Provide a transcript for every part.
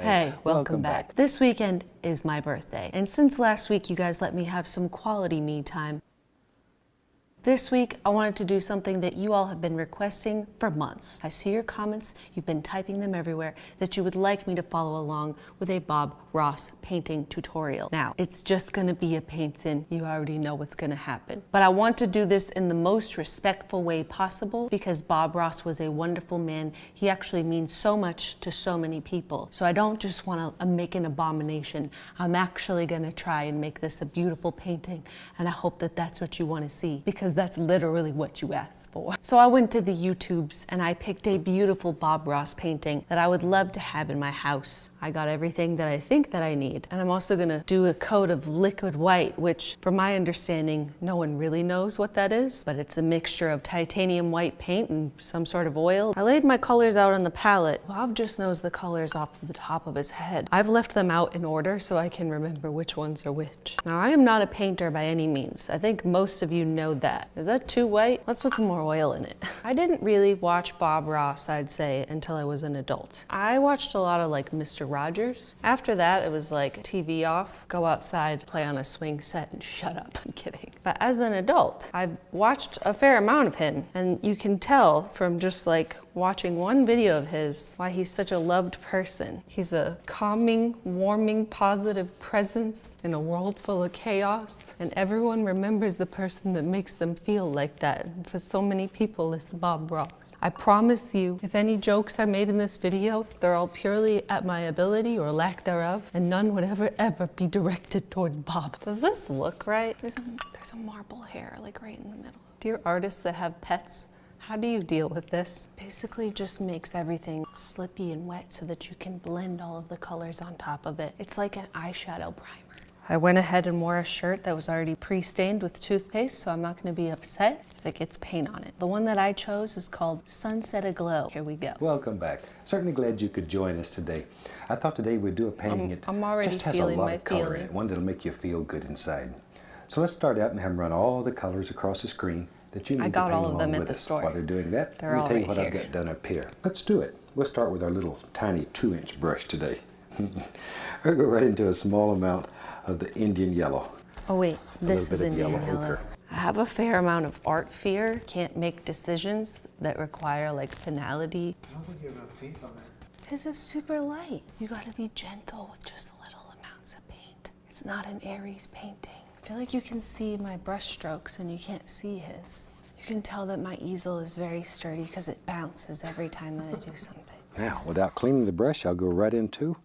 Hey, welcome, back. This weekend is my birthday, and since last week you guys let me have some quality me time, this week, I wanted to do something that you all have been requesting for months. I see your comments, you've been typing them everywhere, that you would like me to follow along with a Bob Ross painting tutorial. Now, it's just gonna be a painting. You already know what's gonna happen. But I want to do this in the most respectful way possible because Bob Ross was a wonderful man. He actually means so much to so many people. So I don't just wanna make an abomination. I'm actually gonna try and make this a beautiful painting. And I hope that that's what you wanna see because that's literally what you asked for. So I went to the YouTubes and I picked a beautiful Bob Ross painting that I would love to have in my house. I got everything that I think that I need. And I'm also gonna do a coat of liquid white, which from my understanding, no one really knows what that is, but it's a mixture of titanium white paint and some sort of oil. I laid my colors out on the palette. Bob just knows the colors off the top of his head. I've left them out in order so I can remember which ones are which. Now I am not a painter by any means. I think most of you know that. Is that too white? Let's put some more oil in it. I didn't really watch Bob Ross, I'd say, until I was an adult. I watched a lot of like Mr. Rogers. After that, it was like TV off, go outside, play on a swing set and shut up. I'm kidding. But as an adult, I've watched a fair amount of him and you can tell from just like watching one video of his why he's such a loved person. He's a calming, warming, positive presence in a world full of chaos and everyone remembers the person that makes them feel like that. For so many people, it's Bob Ross. I promise you, if any jokes are made in this video, they're all purely at my ability or lack thereof, and none would ever, ever be directed toward Bob. Does this look right? There's a, there's a marble hair, like right in the middle. Dear artists that have pets, how do you deal with this? Basically just makes everything slippy and wet so that you can blend all of the colors on top of it. It's like an eyeshadow primer. I went ahead and wore a shirt that was already pre-stained with toothpaste, so I'm not gonna be upset if it gets paint on it. The one that I chose is called Sunset Aglow. Here we go. Welcome back. Certainly glad you could join us today. I thought today we'd do a painting I'm, that I'm already just has a lot of color in it, one that'll make you feel good inside. So let's start out and have them run all the colors across the screen that you need I got to paint all of them at the us. store. While they're doing that, They're let me all tell you right what I've got done up here. Let's do it. We'll start with our little tiny two inch brush today. we'll go right into a small amount of the Indian yellow. Oh wait, this is little Indian yellow yellow. I have a fair amount of art fear. Can't make decisions that require like finality. I don't think you have enough paint on there. This is super light. You gotta be gentle with just little amounts of paint. It's not an Aries painting. I feel like you can see my brush strokes and you can't see his. You can tell that my easel is very sturdy because it bounces every time that I do something. Now, without cleaning the brush, I'll go right into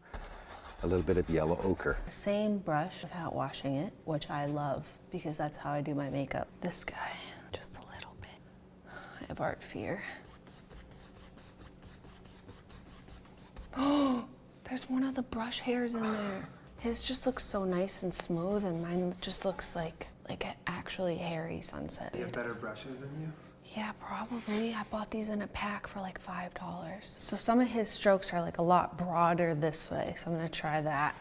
a little bit of yellow ochre. The same brush without washing it, which I love because that's how I do my makeup. This guy, just a little bit. I have art fear. Oh, there's one of the brush hairs in there. His just looks so nice and smooth, and mine just looks like like an actually hairy sunset. You have better brushes than you? Yeah, probably. I bought these in a pack for like $5. So some of his strokes are like a lot broader this way, so I'm gonna try that.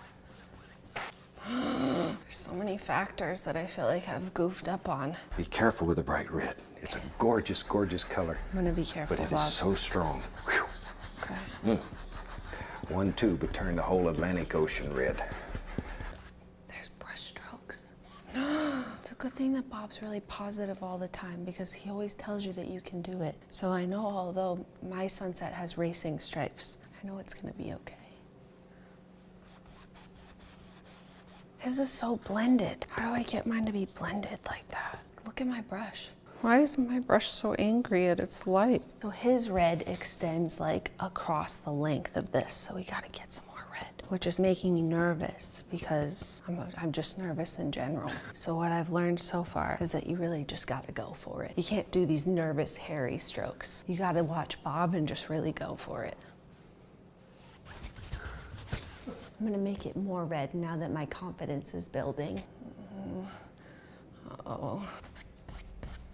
There's so many factors that I feel like I've goofed up on. Be careful with the bright red. It's a gorgeous, gorgeous color, I'm gonna be careful, but it is Bob. so strong. Okay. Mm. One tube would turn the whole Atlantic Ocean red. There's brush strokes. it's a good thing that Bob's really positive all the time because he always tells you that you can do it. So I know although my sunset has racing stripes, I know it's gonna be okay. His is so blended. How do I get mine to be blended like that? Look at my brush. Why is my brush so angry at its light? So his red extends like across the length of this, so we gotta get some which is making me nervous because I'm, I'm just nervous in general. So what I've learned so far is that you really just gotta go for it. You can't do these nervous, hairy strokes. You gotta watch Bob and just really go for it. I'm gonna make it more red now that my confidence is building. Mm-hmm. Uh-oh.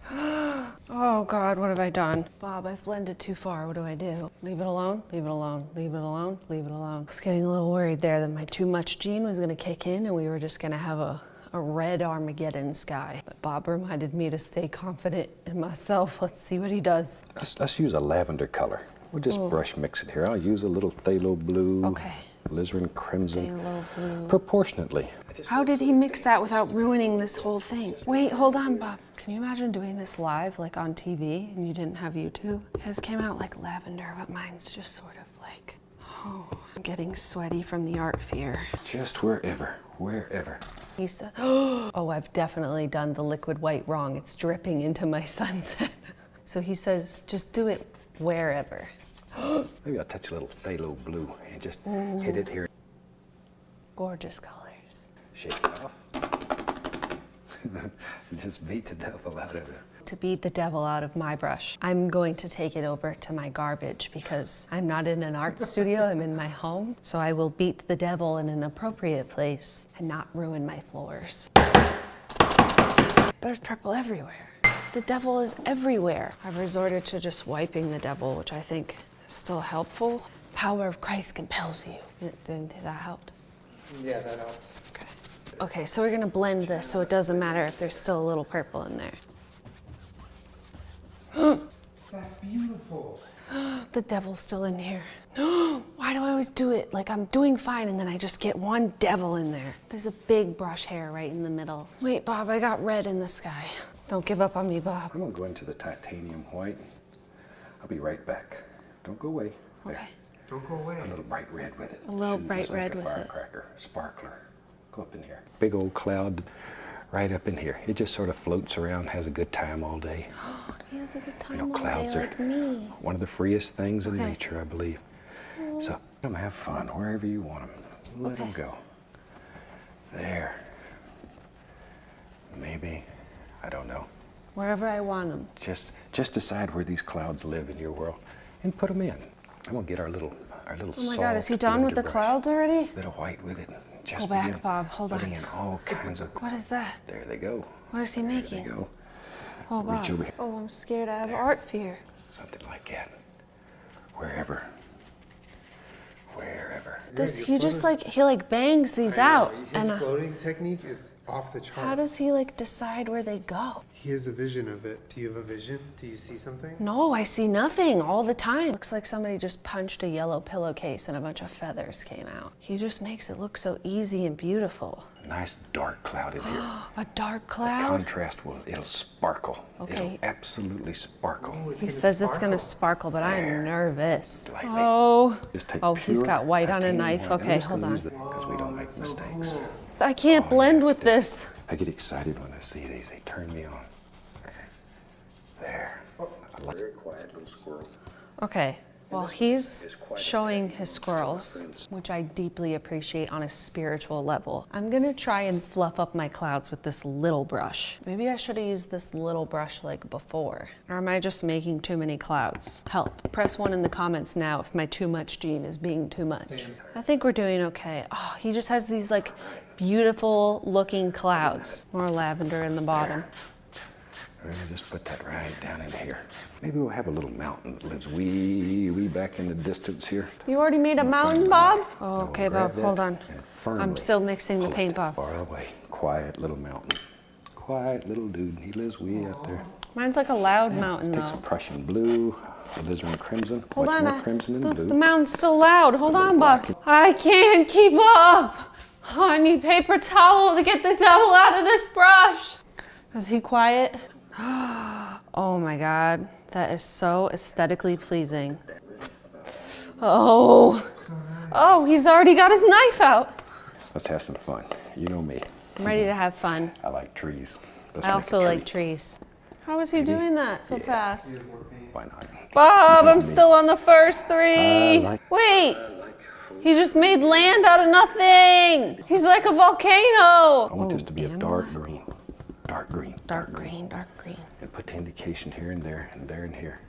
Oh God, what have I done? Bob, I've blended too far. What do I do? Leave it alone? Leave it alone. Leave it alone. Leave it alone. I was getting a little worried there that my too much gene was going to kick in and we were just going to have a, a red Armageddon sky. But Bob reminded me to stay confident in myself. Let's see what he does. Let's, let's use a lavender color. We'll just brush mix it here. I'll use a little phthalo blue. Okay. Alizarin crimson proportionately. How did he mix that without ruining this whole thing? Wait, hold on, Bob. Can you imagine doing this live, like on TV, and you didn't have YouTube? His came out like lavender, but mine's just sort of like, oh, I'm getting sweaty from the art fear. Just wherever, wherever. He said, oh, I've definitely done the liquid white wrong. It's dripping into my sunset. so he says, just do it wherever. Maybe I'll touch a little phthalo blue and just hit it here. Gorgeous colors. Shake it off. just beat the devil out of it. To beat the devil out of my brush, I'm going to take it over to my garbage because I'm not in an art studio, I'm in my home. So I will beat the devil in an appropriate place and not ruin my floors. There's purple everywhere. The devil is everywhere. I've resorted to just wiping the devil, which I think still helpful. Power of Christ compels you. Didn't that helped? Yeah, that helps. Okay. Okay, so we're gonna blend this so it doesn't matter if there's still a little purple in there. That's beautiful. The devil's still in here. No! Why do I always do it? Like I'm doing fine and then I just get one devil in there. There's a big brush hair right in the middle. Wait, Bob, I got red in the sky. Don't give up on me, Bob. I'm gonna go into the titanium white. I'll be right back. Don't go away. There. Okay. Don't go away. A little bright red with it. A little Shooting bright just like red a with it. firecracker, sparkler. Go up in here. Big old cloud right up in here. It just sort of floats around, has a good time all day. Oh, he has a good time You know, all clouds day are like me. one of the freest things in nature, I believe. So let them have fun wherever you want them. Let them go. There. Maybe. I don't know. Wherever I want them. Just just decide where these clouds live in your world and put them in. I'm gonna get our little our little Oh my god, is he done with the brush. clouds already? Bit of white with it. Just Go back, Bob. Hold putting on. in all kinds of. What is that? There they go. What is he There they go. Oh, Reach Bob. over here. Oh, I'm scared. I have art fear. Something like that. Wherever. Wherever. This your he just like he like bangs these I know, out, His and uh, floating technique is off the charts. how does he like decide where they go? He has a vision of it. Do you have a vision? Do you see something? No, I see nothing all the time. Looks like somebody just punched a yellow pillowcase and a bunch of feathers came out. He just makes it look so easy and beautiful. Nice dark cloud in here. A dark cloud. Contrast will it'll sparkle. Okay. It'll absolutely sparkle. Oh, He gonna says it's gonna sparkle. sparkle, but I'm nervous. Lightly. Oh, Just take oh, he's pure got white on a knife. Okay, hold on. Because we don't make so mistakes. cool. I can't Oh, blend yeah. with this. I get excited when I see these. They turn me on. There. I like very quiet little squirrel. Okay. Well, he's is quite a showing his squirrels, which I deeply appreciate on a spiritual level. I'm gonna try and fluff up my clouds with this little brush. Maybe I should have used this little brush like before. Or am I just making too many clouds? Help. Press one in the comments now if my too much gene is being too much. I think we're doing okay. Oh, he just has these like beautiful looking clouds. More lavender in the bottom. We're just put that right down in here. Maybe we'll have a little mountain that lives wee, wee back in the distance here. You already made a mountain, Bob? Oh, We'll okay, Bob, hold on. I'm still mixing the paint, Bob. Far away. Quiet little mountain. Quiet little dude. He lives way out there. Mine's like a loud mountain, Take some. Prussian blue, alizarin crimson. Hold Much on, more I- crimson the, blue. the mountain's still loud. Hold on, Bob. I can't keep up. Oh, I need paper towel to get the devil out of this brush. Is he quiet? Oh my God, that is so aesthetically pleasing. Oh, oh, he's already got his knife out. Let's have some fun. You know me. I'm ready to have fun. I like trees. Let's I also like tree. trees. How is he doing that so fast? Why not? Bob, I'm Me. still on the first three. I like- Wait, he just made land out of nothing. He's like a volcano. I want this to be a dark green. Dark green. Dark green, dark green. And put the indication here and there and there and here.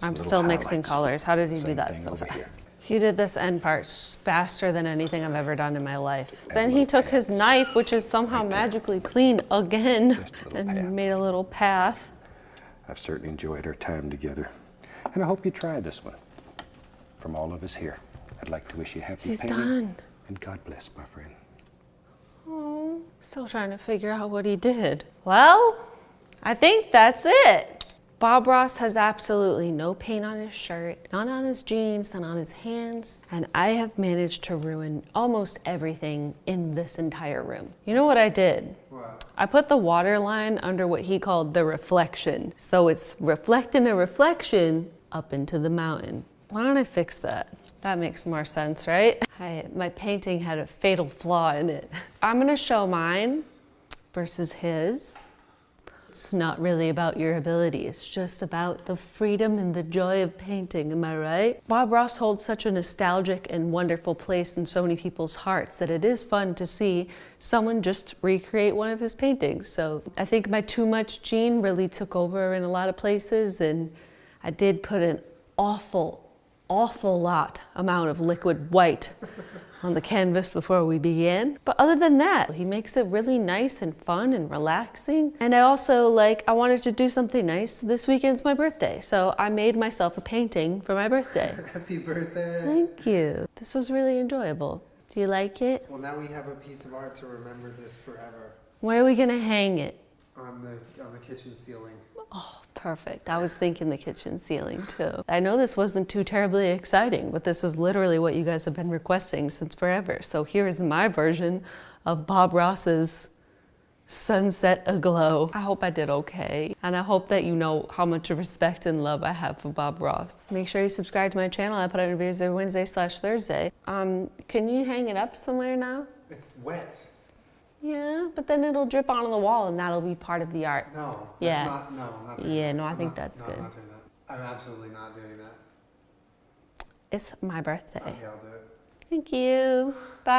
Some I'm still mixing colors. How did he do that so over here. fast? He did this end part faster than anything I've ever done in my life. Add a Then he took path. his knife, which is somehow magically clean again, Just a little and path. made a little path. I've certainly enjoyed our time together. And I hope you try this one. From all of us here, I'd like to wish you happy He's painting. done. And God bless, my friend. Oh, still trying to figure out what he did. Well, I think that's it. Bob Ross has absolutely no paint on his shirt, not on his jeans, not on his hands, and I have managed to ruin almost everything in this entire room. You know what I did? What? I put the water line under what he called the reflection. So it's reflecting a reflection up into the mountain. Why don't I fix that? That makes more sense, right? I, my painting had a fatal flaw in it. I'm gonna show mine versus his. It's not really about your ability, it's just about the freedom and the joy of painting, am I right? Bob Ross holds such a nostalgic and wonderful place in so many people's hearts that it is fun to see someone just recreate one of his paintings. So I think my too much gene really took over in a lot of places, and I did put an awful, awful lot amount of liquid white on the canvas before we begin. But other than that, he makes it really nice and fun and relaxing. And I also like, I wanted to do something nice. This weekend's my birthday, so I made myself a painting for my birthday. Happy birthday. Thank you. This was really enjoyable. Do you like it? Well, now we have a piece of art to remember this forever Where are we gonna hang it? on the on the kitchen ceiling. Oh, perfect. I was thinking the kitchen ceiling too. I know this wasn't too terribly exciting, but this is literally what you guys have been requesting since forever. So here is my version of Bob Ross's Sunset Aglow. I hope I did okay. And I hope that you know how much respect and love I have for Bob Ross. Make sure you subscribe to my channel. I put out videos every Wednesday slash Thursday. Um, can you hang it up somewhere now? It's wet. Yeah, but then it'll drip onto the wall and that'll be part of the art. No. that's Yeah. Not, no. I'm not Yeah, that. no, I I'm think not- that's no, good. I'm not doing that. I'm absolutely not doing that. It's my birthday. Okay, I'll do it. Thank you. Bye.